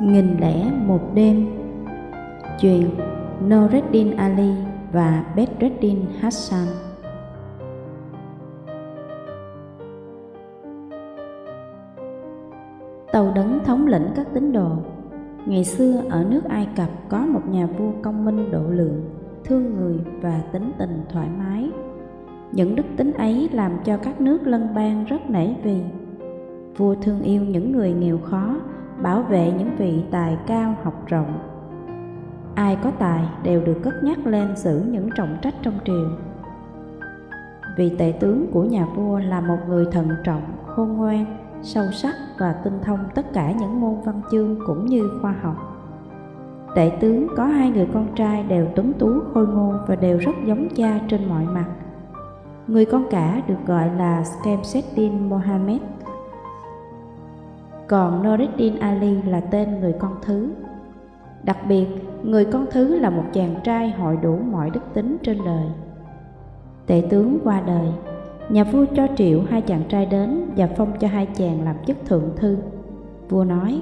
Nghìn lẻ một đêm Chuyện Noreddin Ali và Bedreddin Hassan Tàu đấng thống lĩnh các tín đồ Ngày xưa ở nước Ai Cập có một nhà vua công minh độ lượng, thương người và tính tình thoải mái. Những đức tính ấy làm cho các nước lân bang rất nể vì. Vua thương yêu những người nghèo khó, bảo vệ những vị tài cao học rộng. Ai có tài đều được cất nhắc lên giữ những trọng trách trong triều. Vị tể tướng của nhà vua là một người thận trọng, khôn ngoan, sâu sắc và tinh thông tất cả những môn văn chương cũng như khoa học. Tể tướng có hai người con trai đều tuấn tú khôi ngô và đều rất giống cha trên mọi mặt. Người con cả được gọi là Skemseddin Mohammed, còn Noreddin Ali là tên người con thứ. Đặc biệt, người con thứ là một chàng trai hội đủ mọi đức tính trên đời. Tể tướng qua đời, nhà vua cho triệu hai chàng trai đến và phong cho hai chàng làm chức thượng thư. Vua nói,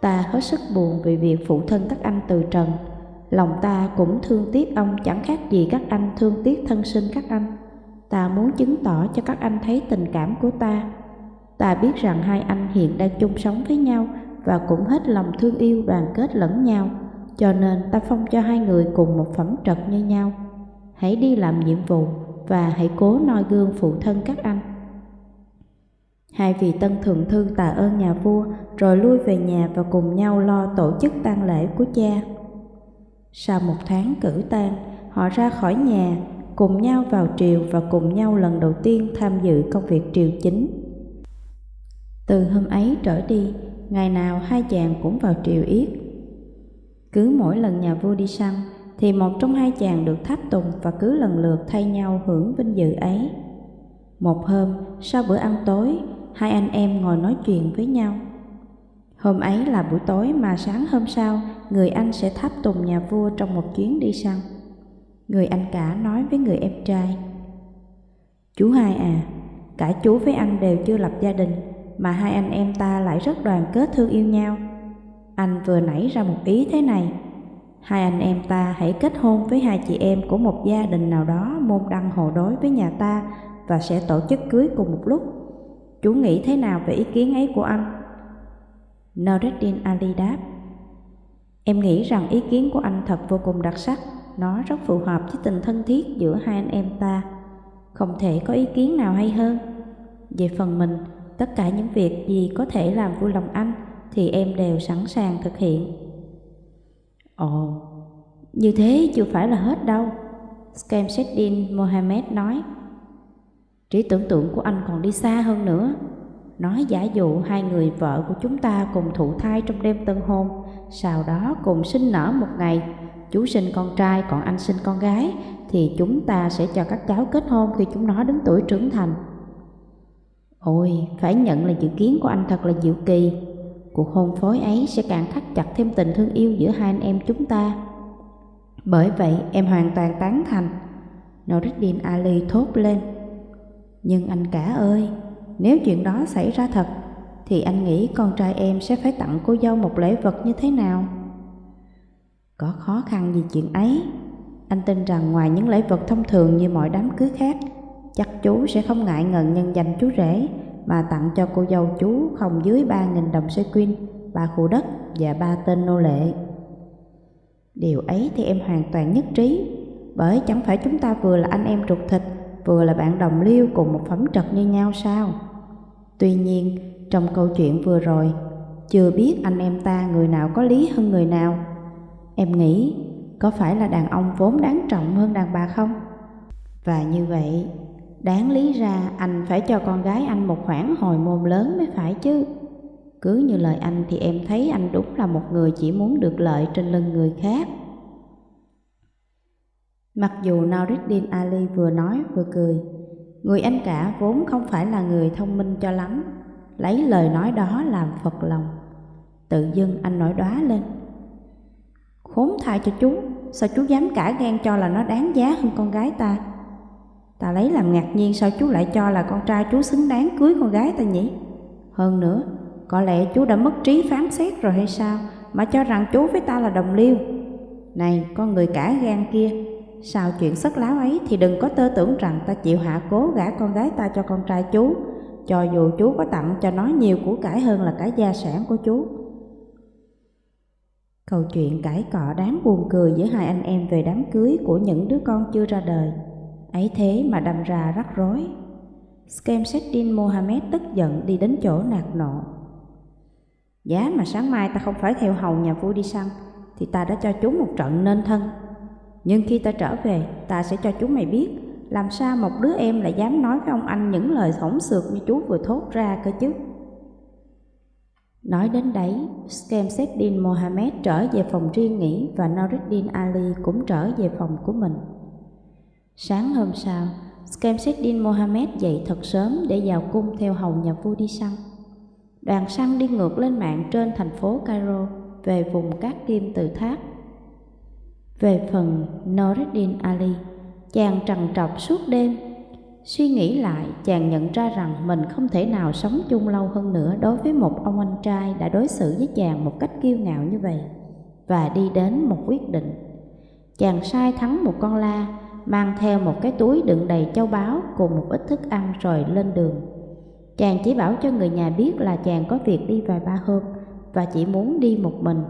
ta hết sức buồn vì việc phụ thân các anh từ trần, lòng ta cũng thương tiếc ông chẳng khác gì các anh thương tiếc thân sinh các anh. Ta muốn chứng tỏ cho các anh thấy tình cảm của ta Ta biết rằng hai anh hiện đang chung sống với nhau và cũng hết lòng thương yêu đoàn kết lẫn nhau, cho nên ta phong cho hai người cùng một phẩm trật như nhau. Hãy đi làm nhiệm vụ và hãy cố noi gương phụ thân các anh. Hai vị tân thượng thư tạ ơn nhà vua rồi lui về nhà và cùng nhau lo tổ chức tang lễ của cha. Sau một tháng cử tang, họ ra khỏi nhà, cùng nhau vào triều và cùng nhau lần đầu tiên tham dự công việc triều chính. Từ hôm ấy trở đi, ngày nào hai chàng cũng vào triều yết. Cứ mỗi lần nhà vua đi săn, thì một trong hai chàng được tháp tùng và cứ lần lượt thay nhau hưởng vinh dự ấy. Một hôm, sau bữa ăn tối, hai anh em ngồi nói chuyện với nhau. Hôm ấy là buổi tối mà sáng hôm sau, người anh sẽ tháp tùng nhà vua trong một chuyến đi săn. Người anh cả nói với người em trai. Chú hai à, cả chú với anh đều chưa lập gia đình, mà hai anh em ta lại rất đoàn kết thương yêu nhau. Anh vừa nảy ra một ý thế này, hai anh em ta hãy kết hôn với hai chị em của một gia đình nào đó môn đăng hộ đối với nhà ta và sẽ tổ chức cưới cùng một lúc. Chú nghĩ thế nào về ý kiến ấy của anh? Noreddin Ali đáp, Em nghĩ rằng ý kiến của anh thật vô cùng đặc sắc, nó rất phù hợp với tình thân thiết giữa hai anh em ta. Không thể có ý kiến nào hay hơn. Về phần mình, Tất cả những việc gì có thể làm vui lòng anh thì em đều sẵn sàng thực hiện. Ồ, như thế chưa phải là hết đâu. Skamseddin Mohammed nói. Trí tưởng tượng của anh còn đi xa hơn nữa. Nói giả dụ hai người vợ của chúng ta cùng thụ thai trong đêm tân hôn, sau đó cùng sinh nở một ngày, chú sinh con trai còn anh sinh con gái, thì chúng ta sẽ cho các cháu kết hôn khi chúng nó đến tuổi trưởng thành. Ôi, phải nhận là dự kiến của anh thật là diệu kỳ. Cuộc hôn phối ấy sẽ càng thắt chặt thêm tình thương yêu giữa hai anh em chúng ta. Bởi vậy em hoàn toàn tán thành. Noridin Ali thốt lên. Nhưng anh cả ơi, nếu chuyện đó xảy ra thật, thì anh nghĩ con trai em sẽ phải tặng cô dâu một lễ vật như thế nào? Có khó khăn gì chuyện ấy? Anh tin rằng ngoài những lễ vật thông thường như mọi đám cưới khác, chắc chú sẽ không ngại ngần nhân danh chú rể mà tặng cho cô dâu chú không dưới ba nghìn đồng xe quyên, ba khu đất và ba tên nô lệ. Điều ấy thì em hoàn toàn nhất trí, bởi chẳng phải chúng ta vừa là anh em ruột thịt, vừa là bạn đồng liêu cùng một phẩm trật như nhau sao? Tuy nhiên, trong câu chuyện vừa rồi, chưa biết anh em ta người nào có lý hơn người nào. Em nghĩ, có phải là đàn ông vốn đáng trọng hơn đàn bà không? Và như vậy, Đáng lý ra anh phải cho con gái anh một khoản hồi môn lớn mới phải chứ. Cứ như lời anh thì em thấy anh đúng là một người chỉ muốn được lợi trên lưng người khác. Mặc dù Nauruddin Ali vừa nói vừa cười, người anh cả vốn không phải là người thông minh cho lắm, lấy lời nói đó làm phật lòng. Tự dưng anh nổi đóa lên. Khốn thai cho chú, sao chú dám cả gan cho là nó đáng giá hơn con gái ta? Ta lấy làm ngạc nhiên sao chú lại cho là con trai chú xứng đáng cưới con gái ta nhỉ? Hơn nữa, Có lẽ chú đã mất trí phán xét rồi hay sao Mà cho rằng chú với ta là đồng liêu? Này con người cả gan kia Sau chuyện sất láo ấy thì đừng có tơ tưởng rằng ta chịu hạ cố gả con gái ta cho con trai chú Cho dù chú có tặng cho nó nhiều của cải hơn là cả gia sản của chú. Câu chuyện cãi cọ đáng buồn cười giữa hai anh em về đám cưới của những đứa con chưa ra đời. Ấy thế mà đâm ra rắc rối. Skemseddin Mohammed tức giận đi đến chỗ nạt nộ. Giá mà sáng mai ta không phải theo hầu nhà vua đi săn Thì ta đã cho chúng một trận nên thân. Nhưng khi ta trở về ta sẽ cho chúng mày biết Làm sao một đứa em lại dám nói với ông anh những lời hỏng xược như chú vừa thốt ra cơ chứ? Nói đến đấy, Skemseddin Mohammed trở về phòng riêng nghỉ và Noruddin Ali cũng trở về phòng của mình. Sáng hôm sau, Skemseddin Mohammed dậy thật sớm để vào cung theo hầu nhà vua đi săn. Đoàn săn đi ngược lên mạng trên thành phố Cairo về vùng cát kim tự tháp. Về phần Noreddin Ali, chàng trằn trọc suốt đêm. Suy nghĩ lại, chàng nhận ra rằng mình không thể nào sống chung lâu hơn nữa đối với một ông anh trai đã đối xử với chàng một cách kiêu ngạo như vậy và đi đến một quyết định. Chàng sai thắng một con la mang theo một cái túi đựng đầy châu báu cùng một ít thức ăn rồi lên đường. Chàng chỉ bảo cho người nhà biết là chàng có việc đi vài ba hôm và chỉ muốn đi một mình.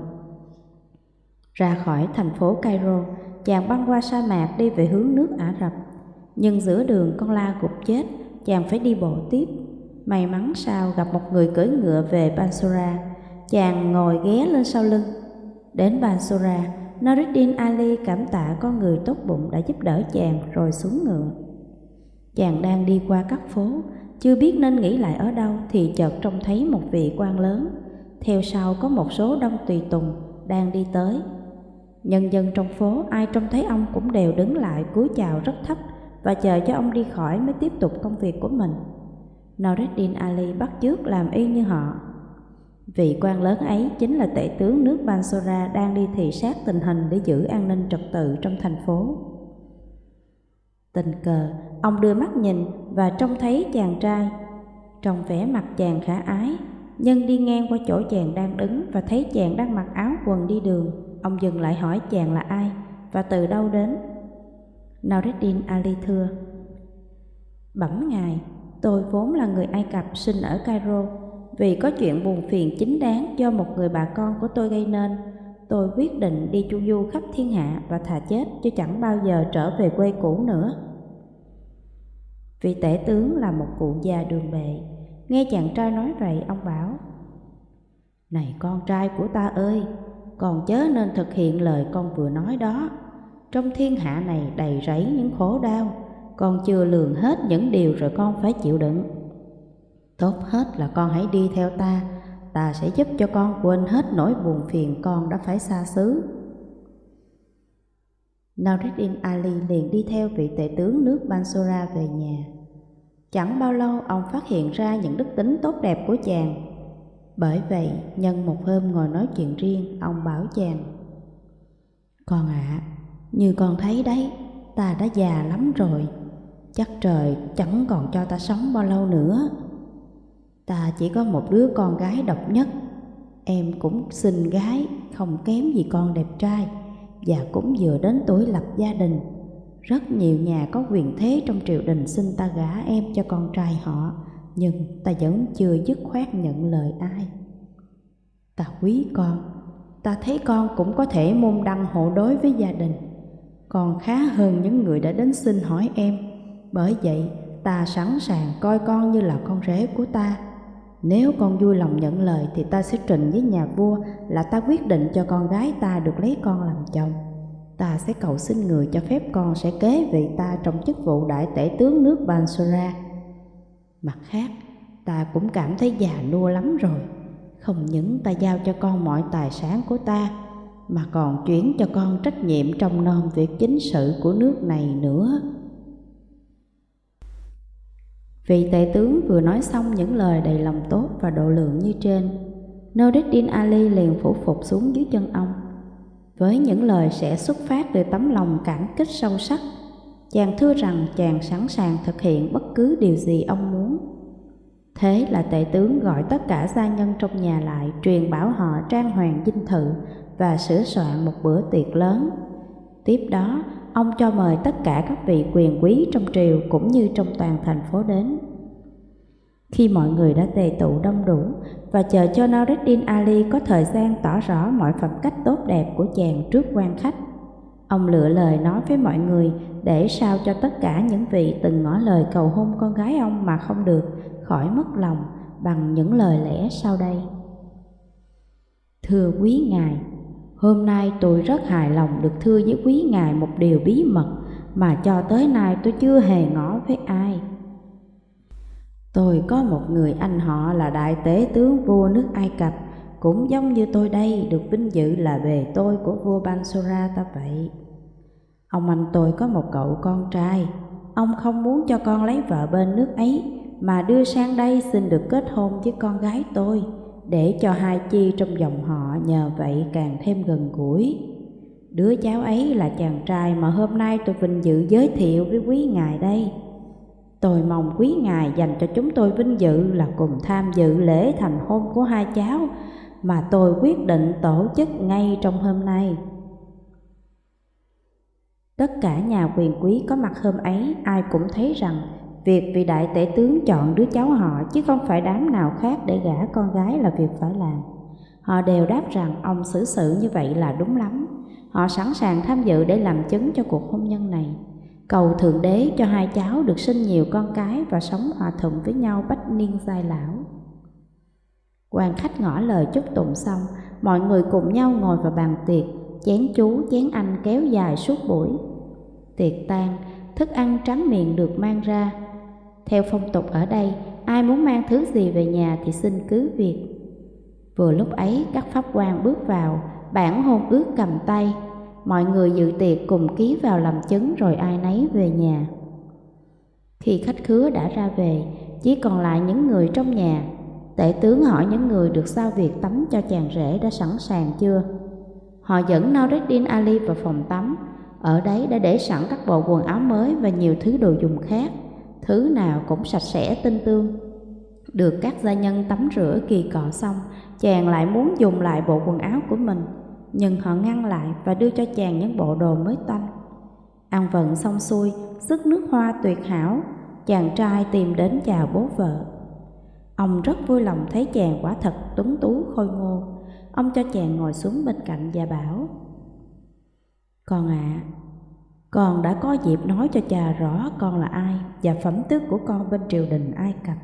Ra khỏi thành phố Cairo, chàng băng qua sa mạc đi về hướng nước Ả Rập. Nhưng giữa đường con la gục chết, chàng phải đi bộ tiếp. May mắn sao gặp một người cưỡi ngựa về Bansora, chàng ngồi ghé lên sau lưng. Đến Bansora, Noruddin Ali cảm tạ con người tốt bụng đã giúp đỡ chàng rồi xuống ngựa. Chàng đang đi qua các phố, chưa biết nên nghỉ lại ở đâu thì chợt trông thấy một vị quan lớn. Theo sau có một số đông tùy tùng đang đi tới. Nhân dân trong phố ai trông thấy ông cũng đều đứng lại cúi chào rất thấp và chờ cho ông đi khỏi mới tiếp tục công việc của mình. Noruddin Ali bắt chước làm y như họ Vị quan lớn ấy chính là tể tướng nước Bansora đang đi thị sát tình hình để giữ an ninh trật tự trong thành phố. Tình cờ, ông đưa mắt nhìn và trông thấy chàng trai. Trong vẻ mặt chàng khả ái, nhân đi ngang qua chỗ chàng đang đứng và thấy chàng đang mặc áo quần đi đường. Ông dừng lại hỏi chàng là ai và từ đâu đến. Naureddin Ali thưa, Bẩm ngài, tôi vốn là người Ai Cập sinh ở Cairo vì có chuyện buồn phiền chính đáng do một người bà con của tôi gây nên, tôi quyết định đi chu du khắp thiên hạ và thà chết chứ chẳng bao giờ trở về quê cũ nữa. Vị tể tướng là một cụ già đường bệ, nghe chàng trai nói vậy ông bảo Này con trai của ta ơi, còn chớ nên thực hiện lời con vừa nói đó. Trong thiên hạ này đầy rẫy những khổ đau, con chưa lường hết những điều rồi con phải chịu đựng. Tốt hết là con hãy đi theo ta, ta sẽ giúp cho con quên hết nỗi buồn phiền con đã phải xa xứ. Naureddin Ali liền đi theo vị tể tướng nước Bansora về nhà. Chẳng bao lâu ông phát hiện ra những đức tính tốt đẹp của chàng. Bởi vậy, nhân một hôm ngồi nói chuyện riêng, ông bảo chàng Con ạ, à, như con thấy đấy, ta đã già lắm rồi, chắc trời chẳng còn cho ta sống bao lâu nữa. Ta chỉ có một đứa con gái độc nhất. Em cũng xinh gái, Không kém gì con đẹp trai, Và cũng vừa đến tuổi lập gia đình. Rất nhiều nhà có quyền thế trong triều đình xin ta gả em cho con trai họ, Nhưng ta vẫn chưa dứt khoát nhận lời ai. Ta quý con, Ta thấy con cũng có thể môn đăng hộ đối với gia đình. Còn khá hơn những người đã đến xin hỏi em, Bởi vậy ta sẵn sàng coi con như là con rể của ta nếu con vui lòng nhận lời thì ta sẽ trình với nhà vua là ta quyết định cho con gái ta được lấy con làm chồng. Ta sẽ cầu xin người cho phép con sẽ kế vị ta trong chức vụ đại tể tướng nước Bansura. Mặt khác, ta cũng cảm thấy già nua lắm rồi. Không những ta giao cho con mọi tài sản của ta, mà còn chuyển cho con trách nhiệm trong nom việc chính sự của nước này nữa. Vị tể tướng vừa nói xong những lời đầy lòng tốt và độ lượng như trên. Noruddin Ali liền phủ phục xuống dưới chân ông. Với những lời sẽ xuất phát từ tấm lòng cảm kích sâu sắc, chàng thưa rằng chàng sẵn sàng thực hiện bất cứ điều gì ông muốn. Thế là tể tướng gọi tất cả gia nhân trong nhà lại, truyền bảo họ trang hoàng dinh thự và sửa soạn một bữa tiệc lớn. Tiếp đó, ông cho mời tất cả các vị quyền quý trong triều cũng như trong toàn thành phố đến. Khi mọi người đã tề tụ đông đủ và chờ cho Nureddin Ali có thời gian tỏ rõ mọi phẩm cách tốt đẹp của chàng trước quan khách, ông lựa lời nói với mọi người để sao cho tất cả những vị từng ngỏ lời cầu hôn con gái ông mà không được khỏi mất lòng bằng những lời lẽ sau đây. Thưa quý ngài, hôm nay tôi rất hài lòng được thưa với quý ngài một điều bí mật mà cho tới nay tôi chưa hề ngỏ với ai. Tôi có một người anh họ là đại tế tướng vua nước Ai Cập, cũng giống như tôi đây được vinh dự là bề tôi của vua Bansura ta vậy. Ông anh tôi có một cậu con trai, ông không muốn cho con lấy vợ bên nước ấy, mà đưa sang đây xin được kết hôn với con gái tôi, để cho hai chi trong dòng họ nhờ vậy càng thêm gần gũi. Đứa cháu ấy là chàng trai mà hôm nay tôi vinh dự giới thiệu với quý ngài đây. Tôi mong quý ngài dành cho chúng tôi vinh dự là cùng tham dự lễ thành hôn của hai cháu mà tôi quyết định tổ chức ngay trong hôm nay. Tất cả nhà quyền quý có mặt hôm ấy, ai cũng thấy rằng việc vị đại tể tướng chọn đứa cháu họ chứ không phải đám nào khác để gả con gái là việc phải làm. Họ đều đáp rằng ông xử sự như vậy là đúng lắm. Họ sẵn sàng tham dự để làm chứng cho cuộc hôn nhân này. Cầu Thượng Đế cho hai cháu được sinh nhiều con cái và sống hòa thuận với nhau bách niên giai lão. quan khách ngỏ lời chúc tụng xong, mọi người cùng nhau ngồi vào bàn tiệc, chén chú, chén anh kéo dài suốt buổi. Tiệc tan, thức ăn tráng miệng được mang ra. Theo phong tục ở đây, ai muốn mang thứ gì về nhà thì xin cứ việc. Vừa lúc ấy, các pháp quan bước vào, bản hôn ước cầm tay, mọi người dự tiệc cùng ký vào làm chứng rồi ai nấy về nhà. Khi khách khứa đã ra về, chỉ còn lại những người trong nhà. Tể tướng hỏi những người được sao việc tắm cho chàng rể đã sẵn sàng chưa. Họ dẫn Noureddin Ali vào phòng tắm, ở đấy đã để sẵn các bộ quần áo mới và nhiều thứ đồ dùng khác, thứ nào cũng sạch sẽ tinh tương. Được các gia nhân tắm rửa kỳ cọ xong, chàng lại muốn dùng lại bộ quần áo của mình nhưng họ ngăn lại và đưa cho chàng những bộ đồ mới toanh. Ăn vận xong xuôi, sức nước hoa tuyệt hảo, chàng trai tìm đến chào bố vợ. Ông rất vui lòng thấy chàng quả thật tuấn tú khôi ngô. Ông cho chàng ngồi xuống bên cạnh và bảo Con ạ, à, con đã có dịp nói cho cha rõ con là ai và phẩm tước của con bên triều đình Ai Cập.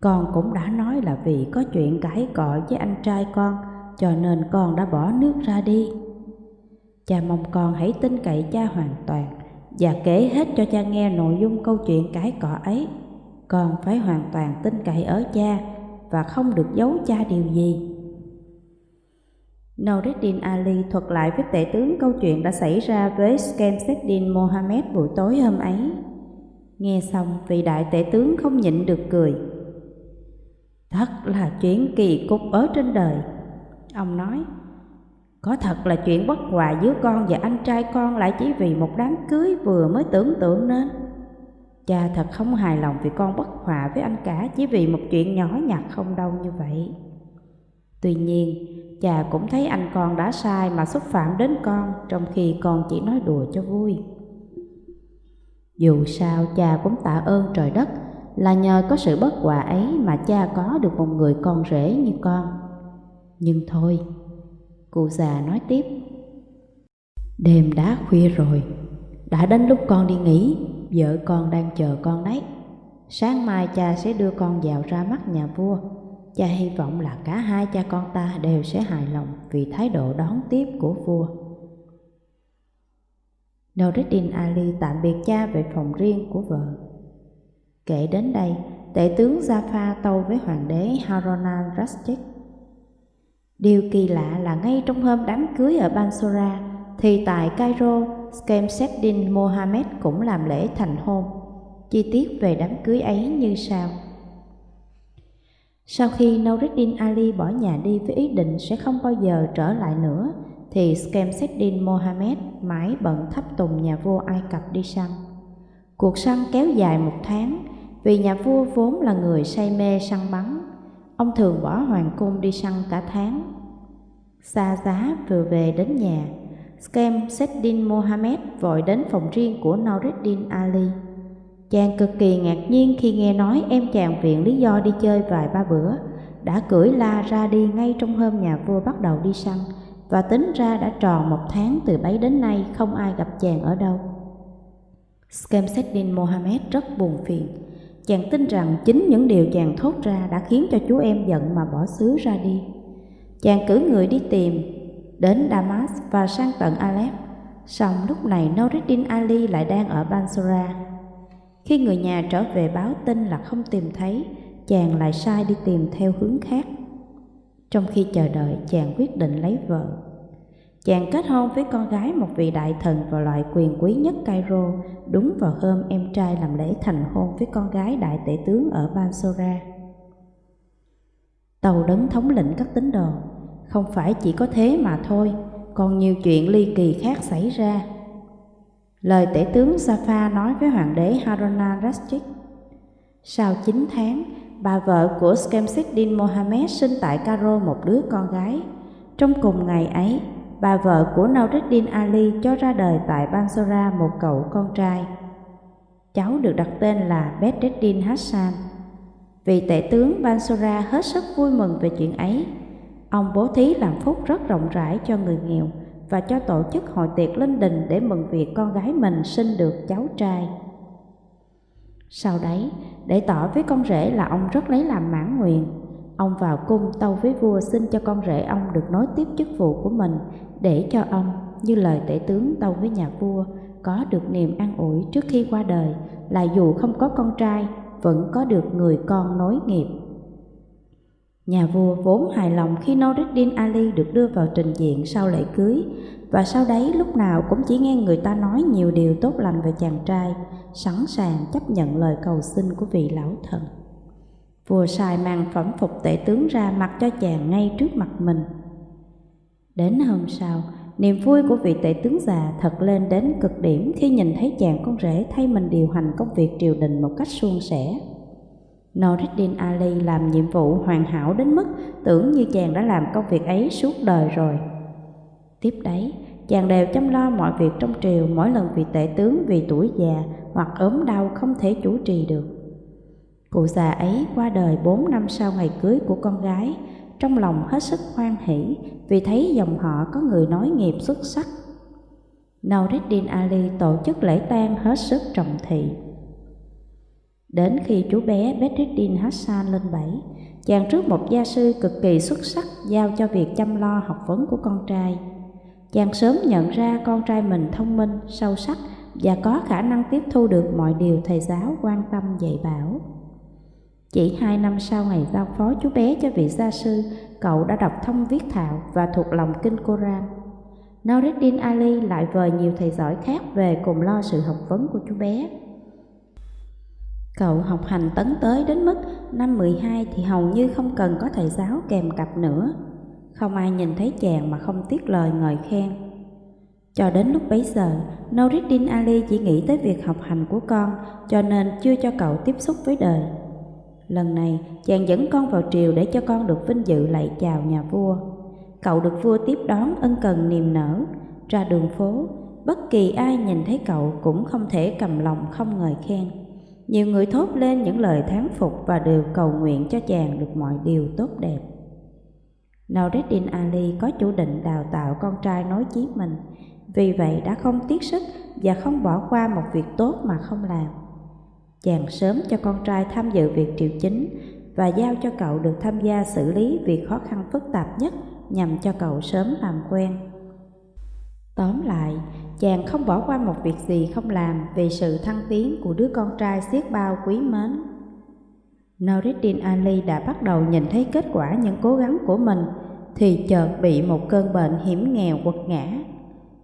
Con cũng đã nói là vì có chuyện cãi cọ với anh trai con, cho nên con đã bỏ nước ra đi. Cha mong con hãy tin cậy cha hoàn toàn và kể hết cho cha nghe nội dung câu chuyện cãi cọ ấy. Con phải hoàn toàn tin cậy ở cha và không được giấu cha điều gì. Noureddin Ali thuật lại với tể tướng câu chuyện đã xảy ra với Skemseddin Mohammed buổi tối hôm ấy. Nghe xong, vị đại tể tướng không nhịn được cười. Thật là chuyện kỳ cục ở trên đời. Ông nói, có thật là chuyện bất hòa giữa con và anh trai con lại chỉ vì một đám cưới vừa mới tưởng tượng nên. Cha thật không hài lòng vì con bất hòa với anh cả chỉ vì một chuyện nhỏ nhặt không đâu như vậy. Tuy nhiên, cha cũng thấy anh con đã sai mà xúc phạm đến con trong khi con chỉ nói đùa cho vui. Dù sao cha cũng tạ ơn trời đất là nhờ có sự bất hòa ấy mà cha có được một người con rể như con. Nhưng thôi, cụ già nói tiếp. Đêm đã khuya rồi, đã đến lúc con đi nghỉ, vợ con đang chờ con đấy. Sáng mai cha sẽ đưa con vào ra mắt nhà vua. Cha hy vọng là cả hai cha con ta đều sẽ hài lòng vì thái độ đón tiếp của vua. Noureddin Ali tạm biệt cha về phòng riêng của vợ. Kể đến đây, tể tướng Jaffa tâu với hoàng đế Harona Rashid Điều kỳ lạ là ngay trong hôm đám cưới ở Bansora thì tại Cairo, Skemseddin Mohammed cũng làm lễ thành hôn. Chi tiết về đám cưới ấy như sau. Sau khi Noureddin Ali bỏ nhà đi với ý định sẽ không bao giờ trở lại nữa, thì Skemseddin Mohammed mãi bận thắp tùng nhà vua Ai Cập đi săn. Cuộc săn kéo dài một tháng, Vì nhà vua vốn là người say mê săn bắn, ông thường bỏ hoàng cung đi săn cả tháng. Xa giá vừa về đến nhà, Skemseddin Mohammed vội đến phòng riêng của Noureddin Ali. Chàng cực kỳ ngạc nhiên khi nghe nói em chàng viện lý do đi chơi vài ba bữa, đã cưỡi la ra đi ngay trong hôm nhà vua bắt đầu đi săn, và tính ra đã tròn một tháng từ bấy đến nay không ai gặp chàng ở đâu. Skemseddin Mohammed rất buồn phiền. Chàng tin rằng chính những điều chàng thốt ra đã khiến cho chú em giận mà bỏ xứ ra đi. Chàng cử người đi tìm, đến Damas và sang tận Aleph. Xong lúc này Noureddin Ali lại đang ở Bansora. Khi người nhà trở về báo tin là không tìm thấy, chàng lại sai đi tìm theo hướng khác. Trong khi chờ đợi, chàng quyết định lấy vợ. Chàng kết hôn với con gái một vị đại thần và loại quyền quý nhất Cairo đúng vào hôm em trai làm lễ thành hôn với con gái đại tể tướng ở Bansora. Tàu đấng thống lĩnh các tín đồ, không phải chỉ có thế mà thôi, còn nhiều chuyện ly kỳ khác xảy ra. Lời tể tướng Safa nói với hoàng đế Haruna Rashid. Sau 9 tháng, bà vợ của Skemseddin Mohammed sinh tại Cairo một đứa con gái. Trong cùng ngày ấy, bà vợ của Nauruddin Ali cho ra đời tại Bansora một cậu con trai. Cháu được đặt tên là Bedreddin Hassan. Vị tể tướng Bansora hết sức vui mừng về chuyện ấy. Ông bố thí làm phúc rất rộng rãi cho người nghèo và cho tổ chức hội tiệc linh đình để mừng việc con gái mình sinh được cháu trai. Sau đấy, để tỏ với con rể là ông rất lấy làm mãn nguyện, ông vào cung tâu với vua xin cho con rể ông được nối tiếp chức vụ của mình để cho ông, như lời tể tướng tâu với nhà vua, có được niềm an ủi trước khi qua đời là dù không có con trai, vẫn có được người con nối nghiệp. Nhà vua vốn hài lòng khi Noureddin Ali được đưa vào trình diện sau lễ cưới và sau đấy lúc nào cũng chỉ nghe người ta nói nhiều điều tốt lành về chàng trai, sẵn sàng chấp nhận lời cầu xin của vị lão thần. Vua sai mang phẩm phục tể tướng ra mặc cho chàng ngay trước mặt mình. Đến hôm sau, niềm vui của vị tể tướng già thật lên đến cực điểm khi nhìn thấy chàng con rể thay mình điều hành công việc triều đình một cách suôn sẻ. Noureddin Ali làm nhiệm vụ hoàn hảo đến mức tưởng như chàng đã làm công việc ấy suốt đời rồi. Tiếp đấy, chàng đều chăm lo mọi việc trong triều mỗi lần vị tể tướng vì tuổi già hoặc ốm đau không thể chủ trì được. Cụ già ấy qua đời bốn năm sau ngày cưới của con gái, trong lòng hết sức hoan hỷ vì thấy dòng họ có người nói nghiệp xuất sắc. Noureddin Ali tổ chức lễ tang hết sức trọng thị. Đến khi chú bé Bedreddin Hassan lên bảy, chàng trước một gia sư cực kỳ xuất sắc giao cho việc chăm lo học vấn của con trai. Chàng sớm nhận ra con trai mình thông minh, sâu sắc và có khả năng tiếp thu được mọi điều thầy giáo quan tâm dạy bảo. Chỉ hai năm sau ngày giao phó chú bé cho vị gia sư, cậu đã đọc thông viết thạo và thuộc lòng kinh Koran. Noreddin Ali lại vời nhiều thầy giỏi khác về cùng lo sự học vấn của chú bé. Cậu học hành tấn tới đến mức năm 12 thì hầu như không cần có thầy giáo kèm cặp nữa. Không ai nhìn thấy chàng mà không tiếc lời ngợi khen. Cho đến lúc bấy giờ, Noureddin Ali chỉ nghĩ tới việc học hành của con cho nên chưa cho cậu tiếp xúc với đời. Lần này, chàng dẫn con vào triều để cho con được vinh dự lạy chào nhà vua. Cậu được vua tiếp đón ân cần niềm nở, ra đường phố, bất kỳ ai nhìn thấy cậu cũng không thể cầm lòng không ngợi khen. Nhiều người thốt lên những lời thán phục và đều cầu nguyện cho chàng được mọi điều tốt đẹp. Noureddin Ali có chủ định đào tạo con trai nối chí mình, vì vậy đã không tiếc sức và không bỏ qua một việc tốt mà không làm. Chàng sớm cho con trai tham dự việc triệu chính và giao cho cậu được tham gia xử lý việc khó khăn phức tạp nhất nhằm cho cậu sớm làm quen. Tóm lại, chàng không bỏ qua một việc gì không làm vì sự thăng tiến của đứa con trai xiết bao quý mến. Noreddin Ali đã bắt đầu nhìn thấy kết quả những cố gắng của mình thì chợt bị một cơn bệnh hiểm nghèo quật ngã.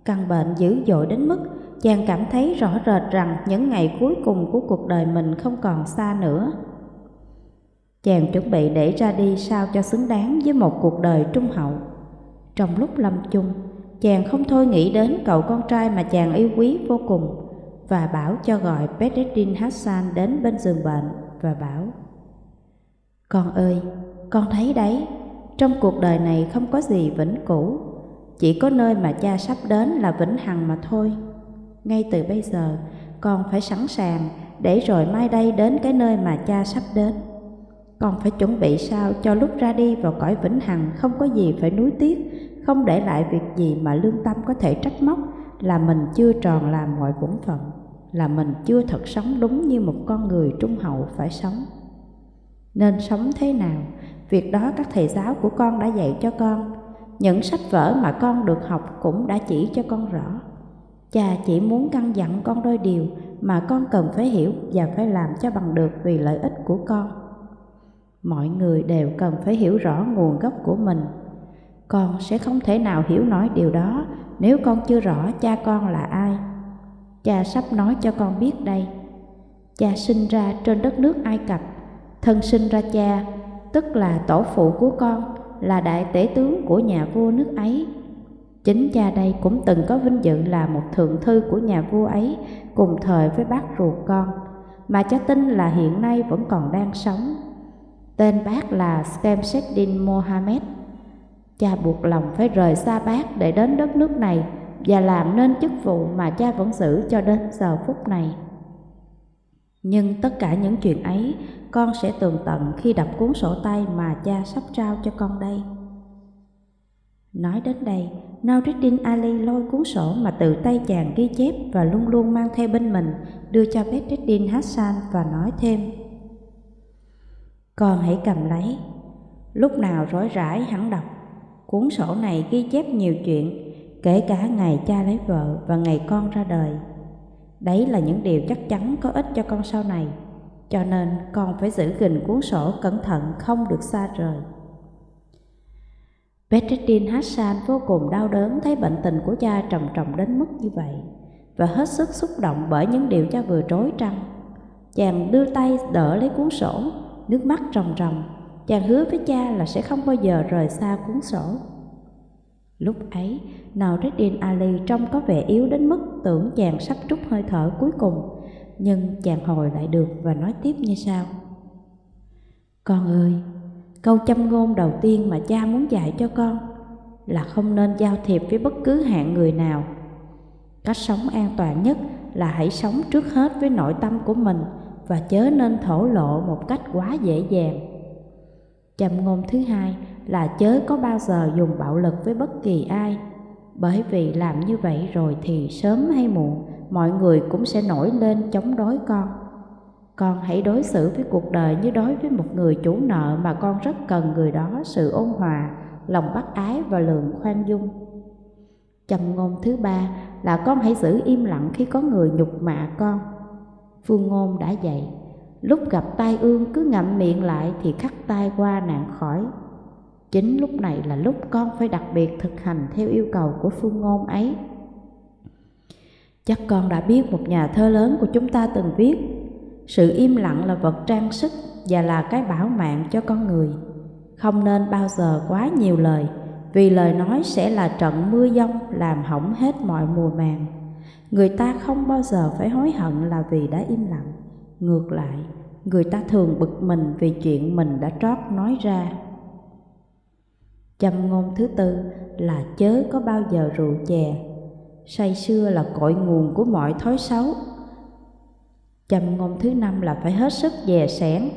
Căn bệnh dữ dội đến mức chàng cảm thấy rõ rệt rằng những ngày cuối cùng của cuộc đời mình không còn xa nữa. Chàng chuẩn bị để ra đi sao cho xứng đáng với một cuộc đời trung hậu. Trong lúc lâm chung, chàng không thôi nghĩ đến cậu con trai mà chàng yêu quý vô cùng và bảo cho gọi Bedreddin Hassan đến bên giường bệnh. và bảo Con ơi, con thấy đấy, trong cuộc đời này không có gì vĩnh cửu, chỉ có nơi mà cha sắp đến là vĩnh hằng mà thôi. Ngay từ bây giờ, con phải sẵn sàng để rồi mai đây đến cái nơi mà cha sắp đến. Con phải chuẩn bị sao cho lúc ra đi vào cõi vĩnh hằng không có gì phải nuối tiếc, không để lại việc gì mà lương tâm có thể trách móc là mình chưa tròn làm mọi bổn phận, là mình chưa thật sống đúng như một con người trung hậu phải sống. Nên sống thế nào, việc đó các thầy giáo của con đã dạy cho con, những sách vở mà con được học cũng đã chỉ cho con rõ. Cha chỉ muốn căn dặn con đôi điều mà con cần phải hiểu và phải làm cho bằng được vì lợi ích của con. Mọi người đều cần phải hiểu rõ nguồn gốc của mình. Con sẽ không thể nào hiểu nổi điều đó nếu con chưa rõ cha con là ai. Cha sắp nói cho con biết đây. Cha sinh ra trên đất nước Ai Cập, thân sinh ra cha, tức là tổ phụ của con, là đại tể tướng của nhà vua nước ấy. Chính cha đây cũng từng có vinh dự là một thượng thư của nhà vua ấy, cùng thời với bác ruột con, mà cha tin là hiện nay vẫn còn đang sống. Tên bác là Skemseddin Mohammed. Cha buộc lòng phải rời xa bác để đến đất nước này và làm nên chức vụ mà cha vẫn giữ cho đến giờ phút này. Nhưng tất cả những chuyện ấy con sẽ tường tận khi đọc cuốn sổ tay mà cha sắp trao cho con đây. Nói đến đây, Nauruddin Ali lôi cuốn sổ mà từ tay chàng ghi chép và luôn luôn mang theo bên mình, đưa cho Bedreddin Hassan và nói thêm. Con hãy cầm lấy, lúc nào rối rãi hẳn đọc. Cuốn sổ này ghi chép nhiều chuyện, kể cả ngày cha lấy vợ và ngày con ra đời. Đấy là những điều chắc chắn có ích cho con sau này, cho nên con phải giữ gìn cuốn sổ cẩn thận không được xa rời. Bedreddin Hassan vô cùng đau đớn thấy bệnh tình của cha trầm trọng đến mức như vậy và hết sức xúc động bởi những điều cha vừa trối trăng. Chàng đưa tay đỡ lấy cuốn sổ, nước mắt ròng ròng. Chàng hứa với cha là sẽ không bao giờ rời xa cuốn sổ. Lúc ấy, Naureddin Ali trông có vẻ yếu đến mức tưởng chàng sắp trút hơi thở cuối cùng, nhưng chàng hồi lại được và nói tiếp như sau. Con ơi, Câu châm ngôn đầu tiên mà cha muốn dạy cho con là không nên giao thiệp với bất cứ hạng người nào. Cách sống an toàn nhất là hãy sống trước hết với nội tâm của mình và chớ nên thổ lộ một cách quá dễ dàng. Châm ngôn thứ hai là chớ có bao giờ dùng bạo lực với bất kỳ ai, bởi vì làm như vậy rồi thì sớm hay muộn mọi người cũng sẽ nổi lên chống đối con. Con hãy đối xử với cuộc đời như đối với một người chủ nợ mà con rất cần người đó sự ôn hòa, lòng bác ái và lượng khoan dung. Châm ngôn thứ ba là con hãy giữ im lặng khi có người nhục mạ con. Phương ngôn đã dạy, lúc gặp tai ương cứ ngậm miệng lại thì khắc tai qua nạn khỏi. Chính lúc này là lúc con phải đặc biệt thực hành theo yêu cầu của phương ngôn ấy. Chắc con đã biết một nhà thơ lớn của chúng ta từng viết sự im lặng là vật trang sức và là cái bảo mạng cho con người. Không nên bao giờ quá nhiều lời, vì lời nói sẽ là trận mưa giông làm hỏng hết mọi mùa màng. Người ta không bao giờ phải hối hận là vì đã im lặng. Ngược lại, người ta thường bực mình vì chuyện mình đã trót nói ra. Châm ngôn thứ tư là chớ có bao giờ rượu chè. Say xưa là cội nguồn của mọi thói xấu Châm ngôn thứ năm là phải hết sức dè sẻn.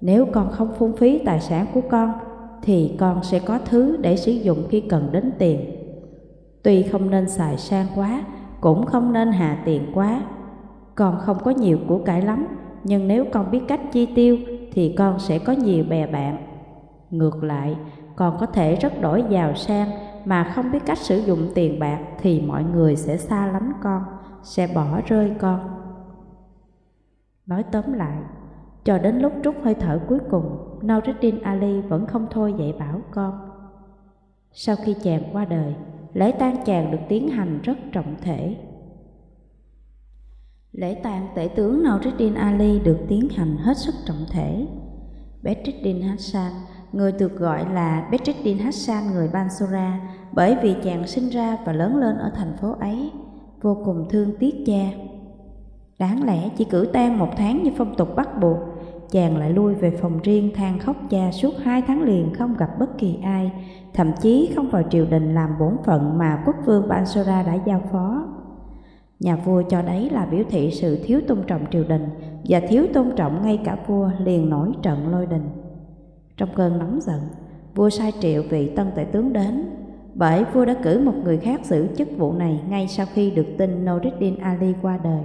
Nếu con không phung phí tài sản của con, thì con sẽ có thứ để sử dụng khi cần đến tiền. Tuy không nên xài sang quá, cũng không nên hạ tiền quá. Con không có nhiều của cải lắm, nhưng nếu con biết cách chi tiêu thì con sẽ có nhiều bè bạn. Ngược lại, con có thể rất đổi giàu sang mà không biết cách sử dụng tiền bạc thì mọi người sẽ xa lánh con, sẽ bỏ rơi con. Nói tóm lại, cho đến lúc trút hơi thở cuối cùng, Nauruddin Ali vẫn không thôi dạy bảo con. Sau khi chàng qua đời, lễ tang chàng được tiến hành rất trọng thể. Lễ tang tể tướng Nauruddin Ali được tiến hành hết sức trọng thể. Bedreddin Hassan, người được gọi là Bedreddin Hassan người Bansura bởi vì chàng sinh ra và lớn lên ở thành phố ấy, vô cùng thương tiếc cha. Đáng lẽ chỉ cử tang một tháng như phong tục bắt buộc, chàng lại lui về phòng riêng than khóc cha suốt hai tháng liền không gặp bất kỳ ai, thậm chí không vào triều đình làm bổn phận mà quốc vương Bansura đã giao phó. Nhà vua cho đấy là biểu thị sự thiếu tôn trọng triều đình và thiếu tôn trọng ngay cả vua liền nổi trận lôi đình. Trong cơn nóng giận, vua sai triệu vị tân tể tướng đến, bởi vua đã cử một người khác giữ chức vụ này ngay sau khi được tin Noureddin Ali qua đời.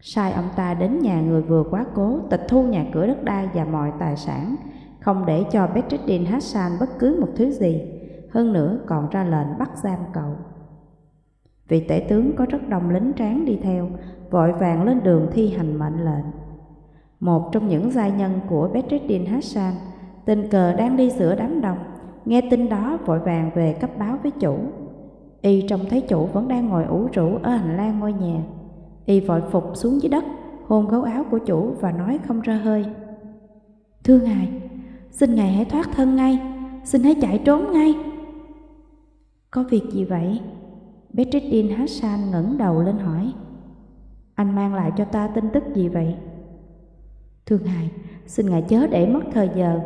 Sai ông ta đến nhà người vừa quá cố, tịch thu nhà cửa đất đai và mọi tài sản, không để cho Bedreddin Hassan bất cứ một thứ gì, hơn nữa còn ra lệnh bắt giam cậu. Vị tể tướng có rất đông lính tráng đi theo, vội vàng lên đường thi hành mệnh lệnh. Một trong những gia nhân của Bedreddin Hassan, tình cờ đang đi giữa đám đông, nghe tin đó vội vàng về cấp báo với chủ. Y trông thấy chủ vẫn đang ngồi ủ rũ ở hành lang ngôi nhà. Y vội phục xuống dưới đất, hôn gấu áo của chủ và nói không ra hơi. Thưa ngài, xin ngài hãy thoát thân ngay, xin hãy chạy trốn ngay. Có việc gì vậy? Bedreddin Hassan ngẩng đầu lên hỏi Anh mang lại cho ta tin tức gì vậy? Thương hài, xin ngài chớ để mất thời giờ.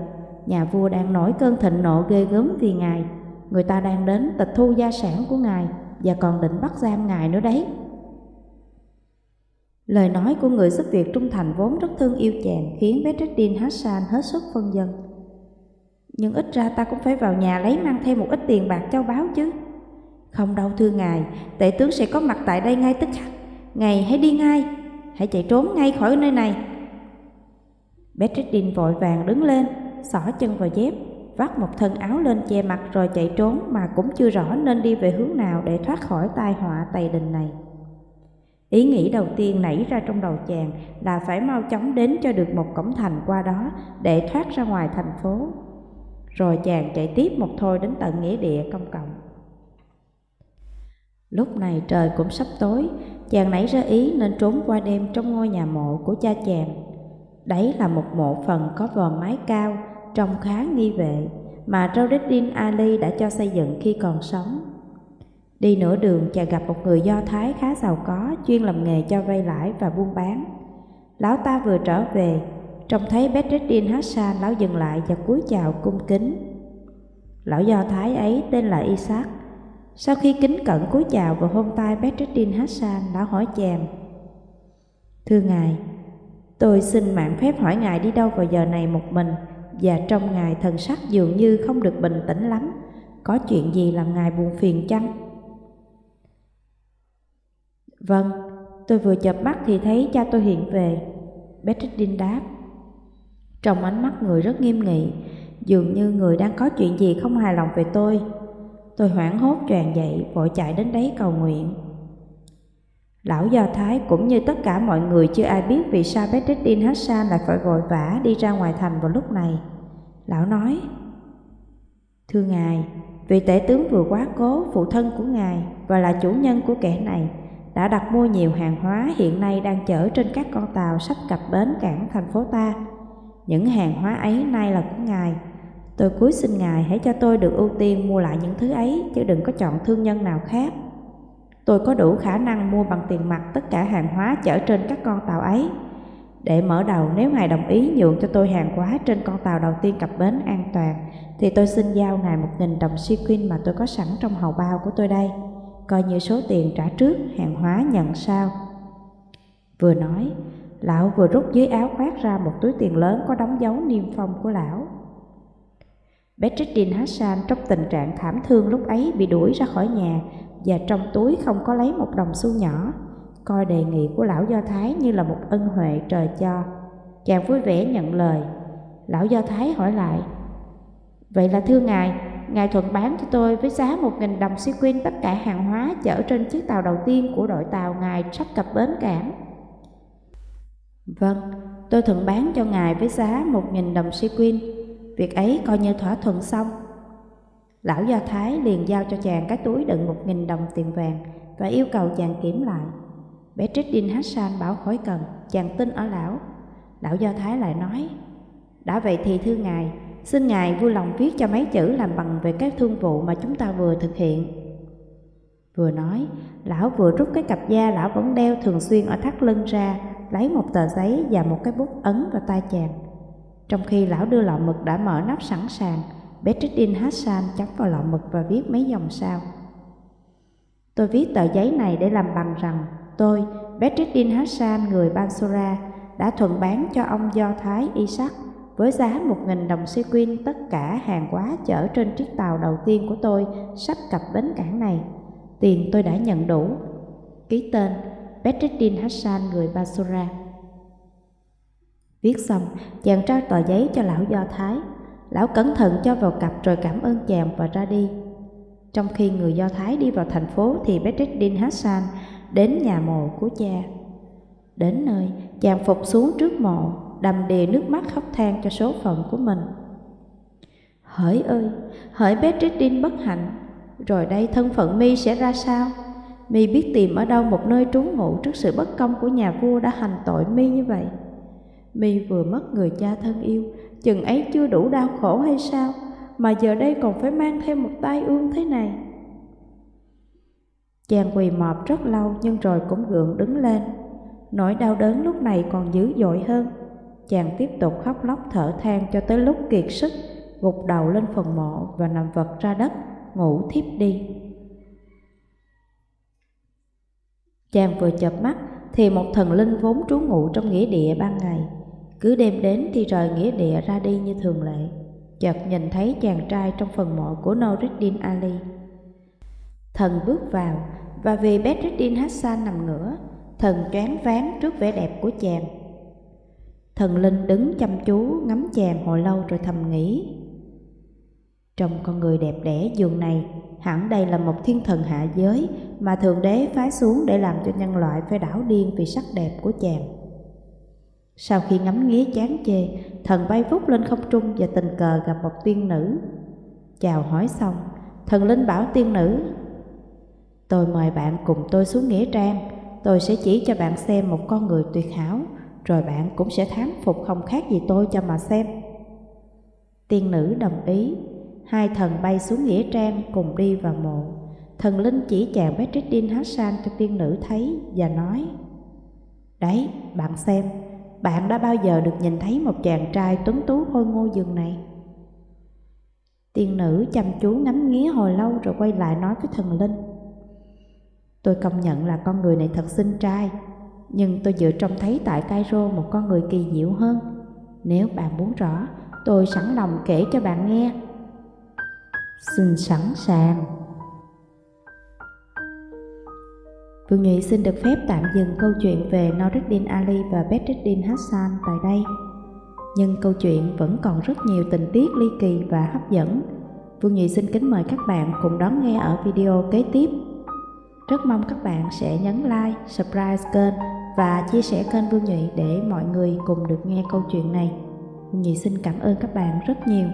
Nhà vua đang nổi cơn thịnh nộ ghê gớm vì ngài. Người ta đang đến tịch thu gia sản của ngài Và còn định bắt giam ngài nữa đấy. Lời nói của người giúp việc trung thành vốn rất thương yêu chàng Khiến Bedreddin Hassan hết sức phân dân. Nhưng ít ra ta cũng phải vào nhà lấy mang thêm một ít tiền bạc châu báu chứ không đâu thưa ngài, tể tướng sẽ có mặt tại đây ngay tức khắc. Ngài hãy đi ngay, hãy chạy trốn ngay khỏi nơi này. Bedreddin vội vàng đứng lên, xỏ chân vào dép, vắt một thân áo lên che mặt rồi chạy trốn mà cũng chưa rõ nên đi về hướng nào để thoát khỏi tai họa tày đình này. Ý nghĩ đầu tiên nảy ra trong đầu chàng là phải mau chóng đến cho được một cổng thành qua đó để thoát ra ngoài thành phố. Rồi chàng chạy tiếp một thôi đến tận nghĩa địa công cộng. Lúc này trời cũng sắp tối, chàng nảy ra ý nên trốn qua đêm trong ngôi nhà mộ của cha chàng. Đấy là một mộ phần có vòm mái cao, trông khá nghi vệ, mà Raudeddin Ali đã cho xây dựng khi còn sống. Đi nửa đường chàng gặp một người Do Thái khá giàu có, chuyên làm nghề cho vay lãi và buôn bán. Lão ta vừa trở về, trông thấy Bedreddin Hassan, lão dừng lại và cúi chào cung kính. Lão Do Thái ấy tên là Isaac, sau khi kính cẩn cúi chào và hôn tay Bedreddin Hassan đã hỏi chàng Thưa ngài, tôi xin mạng phép hỏi ngài đi đâu vào giờ này một mình Và trong ngài thần sắc dường như không được bình tĩnh lắm. Có chuyện gì làm ngài buồn phiền chăng? Vâng, tôi vừa chợp mắt thì thấy cha tôi hiện về Bedreddin đáp. Trong ánh mắt người rất nghiêm nghị Dường như người đang có chuyện gì không hài lòng về tôi. Tôi hoảng hốt tràn dậy, vội chạy đến đấy cầu nguyện. Lão Do Thái cũng như tất cả mọi người chưa ai biết vì sao Bedreddin Hassan lại phải vội vã đi ra ngoài thành vào lúc này. Lão nói, Thưa Ngài, vị tể tướng vừa quá cố phụ thân của Ngài và là chủ nhân của kẻ này đã đặt mua nhiều hàng hóa hiện nay đang chở trên các con tàu sắp cập bến cảng thành phố ta. Những hàng hóa ấy nay là của Ngài Tôi cúi xin Ngài hãy cho tôi được ưu tiên mua lại những thứ ấy, chứ đừng có chọn thương nhân nào khác. Tôi có đủ khả năng mua bằng tiền mặt tất cả hàng hóa chở trên các con tàu ấy. Để mở đầu nếu Ngài đồng ý nhượng cho tôi hàng hóa trên con tàu đầu tiên cập bến an toàn, thì tôi xin giao Ngài một nghìn đồng sequin mà tôi có sẵn trong hầu bao của tôi đây, coi như số tiền trả trước, hàng hóa nhận sau. Vừa nói, lão vừa rút dưới áo khoác ra một túi tiền lớn có đóng dấu niêm phong của lão. Bedreddin Hassan trong tình trạng thảm thương lúc ấy bị đuổi ra khỏi nhà và trong túi không có lấy một đồng xu nhỏ. Coi đề nghị của lão Do Thái như là một ân huệ trời cho. Chàng vui vẻ nhận lời. Lão Do Thái hỏi lại, Vậy là thưa ngài, ngài thuận bán cho tôi với giá một nghìn đồng sequin tất cả hàng hóa chở trên chiếc tàu đầu tiên của đội tàu ngài sắp cập bến cảng. Vâng, tôi thuận bán cho ngài với giá một nghìn đồng sequin Việc ấy coi như thỏa thuận xong. Lão Do Thái liền giao cho chàng cái túi đựng một nghìn đồng tiền vàng và yêu cầu chàng kiểm lại. Bedreddin Hassan bảo khỏi cần, chàng tin ở lão. Lão Do Thái lại nói, đã vậy thì thưa ngài, xin ngài vui lòng viết cho mấy chữ làm bằng về các thương vụ mà chúng ta vừa thực hiện. Vừa nói, lão vừa rút cái cặp da lão vẫn đeo thường xuyên ở thắt lưng ra lấy một tờ giấy và một cái bút ấn vào tay chàng. Trong khi lão đưa lọ mực đã mở nắp sẵn sàng, Bedreddin Hassan chấm vào lọ mực và viết mấy dòng sau. Tôi viết tờ giấy này để làm bằng rằng tôi, Bedreddin Hassan, người Bansura, đã thuận bán cho ông Do Thái Isaac với giá một nghìn đồng sequin tất cả hàng hóa chở trên chiếc tàu đầu tiên của tôi sắp cập bến cảng này. Tiền tôi đã nhận đủ. Ký tên Bedreddin Hassan người Basura. Viết xong, chàng trao tờ giấy cho lão Do Thái. Lão cẩn thận cho vào cặp rồi cảm ơn chàng và ra đi. Trong khi người Do Thái đi vào thành phố thì Bedreddin Hassan đến nhà mộ của cha. Đến nơi, chàng phục xuống trước mộ, đầm đìa nước mắt khóc than cho số phận của mình. Hỡi ơi, hỡi Bedreddin bất hạnh, rồi đây thân phận mi sẽ ra sao? mi biết tìm ở đâu một nơi trú ngụ trước sự bất công của nhà vua đã hành tội mi như vậy mi vừa mất người cha thân yêu, chừng ấy chưa đủ đau khổ hay sao, mà giờ đây còn phải mang thêm một tai ương thế này. Chàng quỳ mọp rất lâu nhưng rồi cũng gượng đứng lên. Nỗi đau đớn lúc này còn dữ dội hơn. Chàng tiếp tục khóc lóc thở than cho tới lúc kiệt sức, gục đầu lên phần mộ và nằm vật ra đất, ngủ thiếp đi. Chàng vừa chợp mắt thì một thần linh vốn trú ngụ trong nghĩa địa ban ngày, cứ đêm đến thì rời nghĩa địa ra đi như thường lệ. Chợt nhìn thấy chàng trai trong phần mộ của Noureddin Ali. Thần bước vào và vì Bedreddin Hassan nằm ngửa, thần choáng váng trước vẻ đẹp của chàng. Thần linh đứng chăm chú ngắm chàng hồi lâu rồi thầm nghĩ. Trong con người đẹp đẽ giường này Hẳn đây là một thiên thần hạ giới mà Thượng Đế phái xuống để làm cho nhân loại phải đảo điên vì sắc đẹp của chàng. Sau khi ngắm nghía chán chê, thần bay vút lên không trung và tình cờ gặp một tiên nữ. Chào hỏi xong, thần linh bảo tiên nữ, Tôi mời bạn cùng tôi xuống Nghĩa Trang, tôi sẽ chỉ cho bạn xem một con người tuyệt hảo, rồi bạn cũng sẽ thán phục không khác gì tôi cho mà xem. Tiên nữ đồng ý, Hai thần bay xuống Nghĩa Trang cùng đi vào mộ. Thần linh chỉ chàng Bedreddin Hassan cho tiên nữ thấy và nói Đấy, bạn xem, bạn đã bao giờ được nhìn thấy một chàng trai tuấn tú khôi ngô giường này? Tiên nữ chăm chú ngắm nghía hồi lâu rồi quay lại nói với thần linh Tôi công nhận là con người này thật xinh trai Nhưng tôi vừa trông thấy tại Cairo một con người kỳ diệu hơn Nếu bạn muốn rõ, tôi sẵn lòng kể cho bạn nghe xin sẵn sàng. Vương Nhụy xin được phép tạm dừng câu chuyện về Noureddin Ali và Bedreddin Hassan tại đây. Nhưng câu chuyện vẫn còn rất nhiều tình tiết ly kỳ và hấp dẫn. Vương Nhụy xin kính mời các bạn cùng đón nghe ở video kế tiếp. Rất mong các bạn sẽ nhấn like, subscribe kênh và chia sẻ kênh Vương Nhụy để mọi người cùng được nghe câu chuyện này. Vương Nhụy xin cảm ơn các bạn rất nhiều.